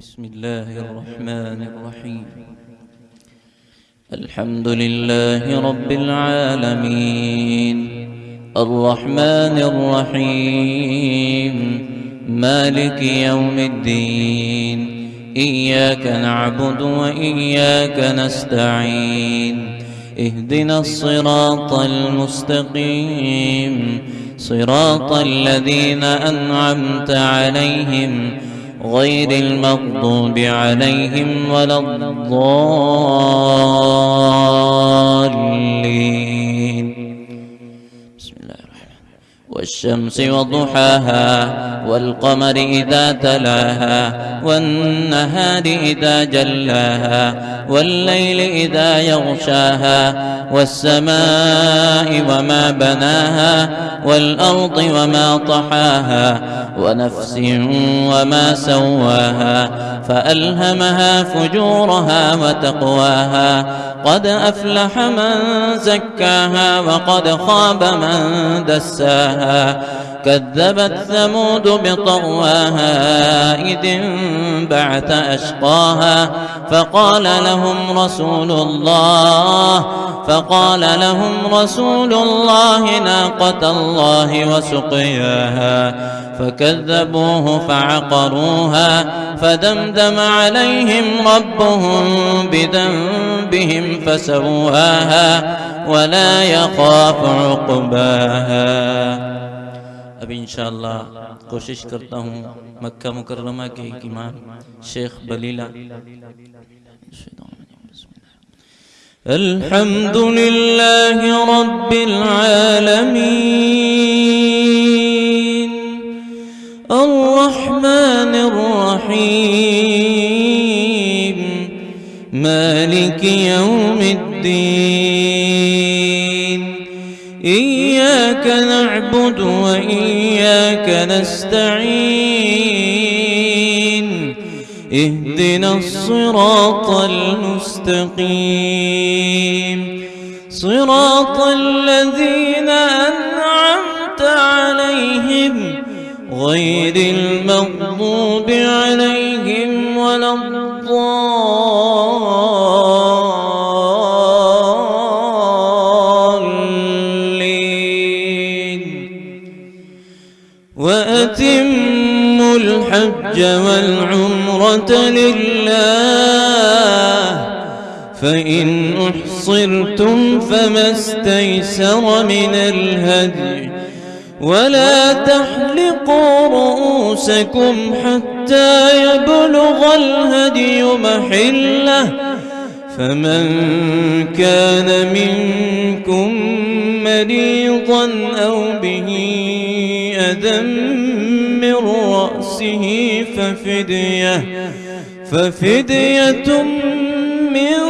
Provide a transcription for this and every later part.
بسم الله الرحمن الرحيم. الحمد لله رب العالمين. الرحمن الرحيم. مالك يوم الدين. إياك نعبد وإياك نستعين. اهدنا الصراط المستقيم. صراط الذين أنعمت عليهم غير المغضوب عليهم ولا الضالين. والشمس وضحاها والقمر إذا تلاها والنهار إذا جلاها والليل إذا يغشاها والسماء وما بناها والأرض وما طحاها ونفس وما سواها فألهمها فجورها وتقواها قد أفلح من زكاها وقد خاب من دساها كذبت ثمود بطغواها إذ انبعث أشقاها فقال لهم رسول الله فقال لهم رسول الله ناقة الله وسقياها. فكذبوه فعقروها فدمدم عليهم ربهم بذنبهم فسواها ولا يخاف عقباها. اب إن شاء الله کوشش کرتا ہوں مکہ مکرمہ کے امام شیخ بلیلہ. الحمد لله رب العالمين الرحيم. مالك يوم الدين. إياك نعبد وإياك نستعين. اهدنا الصراط المستقيم. صراط الذين غير المغضوب عليهم ولا الضالين. وأتموا الحج والعمرة لله فإن أحصرتم فما استيسر من الهدي. ولا تحلقوا رؤوسكم حتى يبلغ الهدي محلة. فمن كان منكم مريضا أو به أذى من رأسه ففدية ففدية من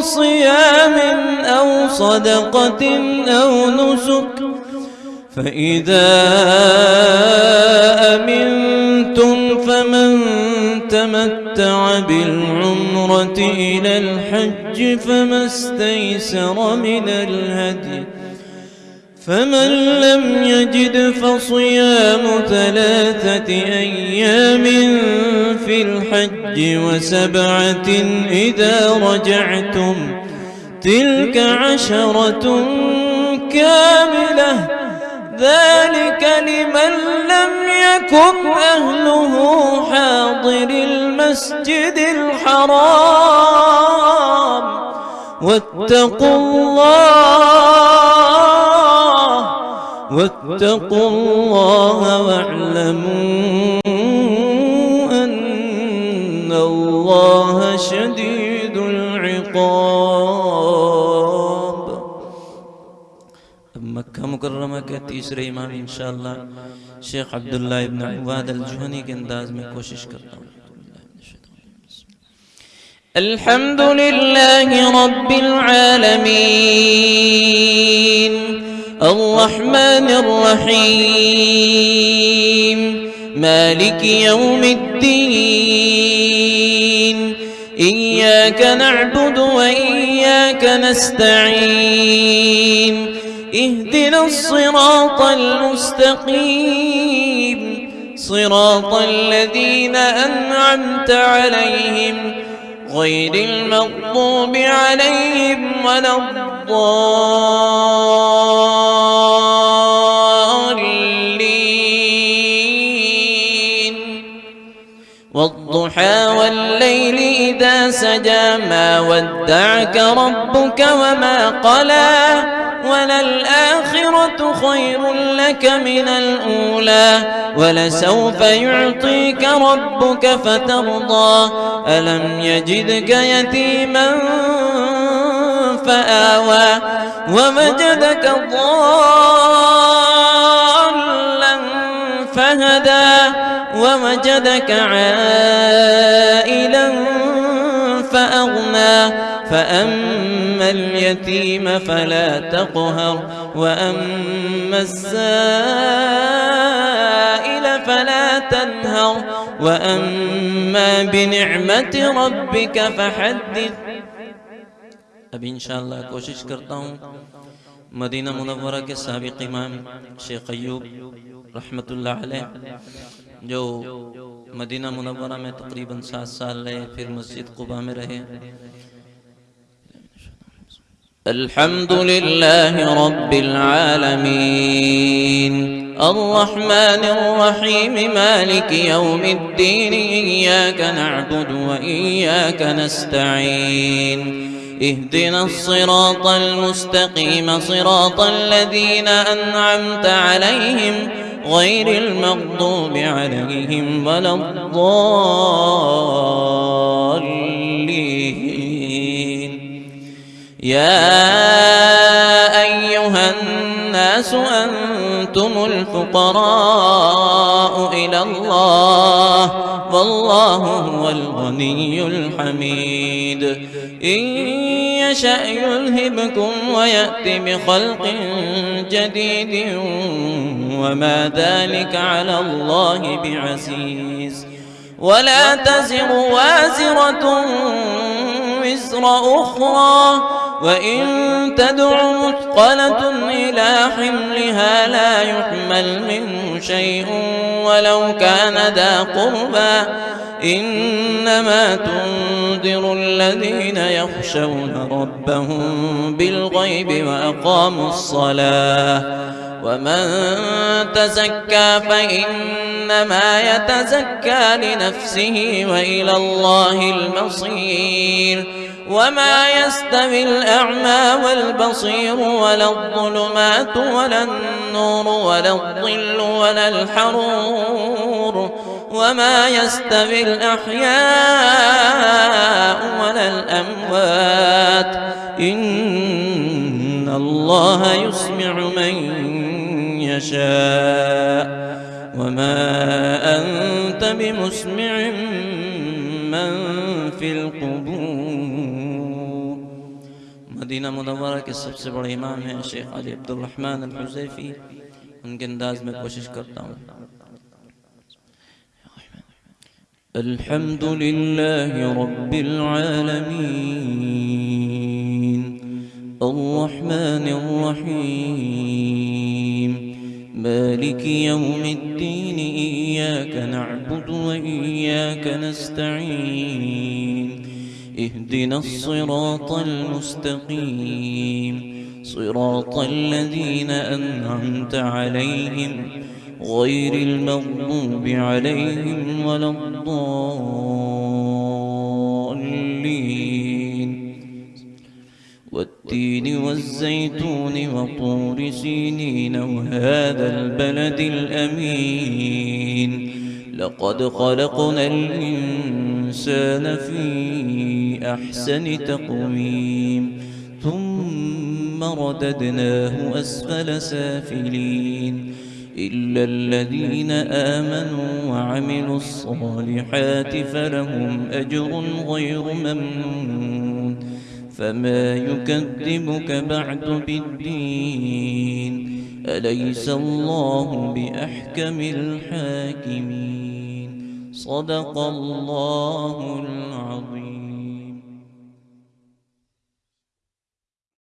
صيام أو صدقة أو نسك. فإذا أمنتم فمن تمتع بالعمرة إلى الحج فما استيسر من الهدي فمن لم يجد فصيام ثلاثة أيام في الحج وسبعة إذا رجعتم تلك عشرة كاملة ذلك لمن لم يكن أهله حاضر المسجد الحرام. واتقوا الله واتقوا الله واعلموا أن الله شديد العقاب. मुकर्रमा के तीसरे इमाम इंशाअल्लाह शेख अब्दुल्ला इब्न उबाद अल-जुहनी के अंदाज में कोशिश करता हूँ الحمد لله رب العالمين الرحمن الرحيم مالك يوم الدين إياك نعبد وإياك نستعين اهدنا الصراط المستقيم. صراط الذين أنعمت عليهم غير المغضوب عليهم ولا الضالين. والضحى والليل إذا سجى ما ودعك ربك وما قلى وللآخرة خير لك من الأولى ولسوف يعطيك ربك فترضى ألم يجدك يتيما فآوى ومجدك ضالا ومجدك عائلا فأغنى. فأما اليتيم فلا تقهر وأما السائل فلا تنهر. وأما بنعمة ربك فحدث. ابھی انشاءاللہ کوشش کرتا ہوں. مدینہ منورہ کے سابق امام شیخ ایوب رحمت اللہ علیہ جو مدینہ منورہ میں تقریباً سات سال رہے پھر مسجد قبا میں رہے۔ الحمد لله رب العالمين الرحمن الرحيم مالك يوم الدين إياك نعبد وإياك نستعين اهدنا الصراط المستقيم صراط الذين أنعمت عليهم غير المغضوب عليهم ولا الضالين. يا أيها الناس أنتم الفقراء إلى الله والله هو الغني الحميد. إن يشأ يذهبكم ويأتي بخلق جديد وما ذلك على الله بعزيز ولا تزر وازرة وزر أخرى وإن تدع مثقلة إلى حملها لا يحمل منه شيء كان ذا قربى. إنما تنذر الذين يخشون ربهم بالغيب وأقاموا الصلاة. ومن تزكى فإنما يتزكى لنفسه وإلى الله المصير. وما يستوي الأعمى والبصير ولا الظلمات ولا النور ولا الظل ولا الحرور وما يستوي الأحياء ولا الأموات إن الله يسمع من يشاء وما أنت بمسمع من في القبور مدینہ منورہ کے سب سے بڑے امام ہیں شیخ علی عبد الرحمن الحزیفی ان کے انداز میں کوشش کرتا ہوں۔ الحمد لله رب العالمين الرحمن الرحيم مالك يوم الدين إياك نعبد وإياك نستعين اهدنا الصراط المستقيم. صراط الذين أنعمت عليهم غير المغضوب عليهم ولا الضالين. والتين والزيتون وطور سينين وهذا البلد الأمين. لقد خلقنا الإنسان في أحسن تقويم. ثم رددناه أسفل سافلين. إلا الذين آمنوا وعملوا الصالحات فلهم أجر غير ممنون. فما يكذبك بعد بالدين. أليس الله بأحكم الحاكمين؟ صدق الله العظيم.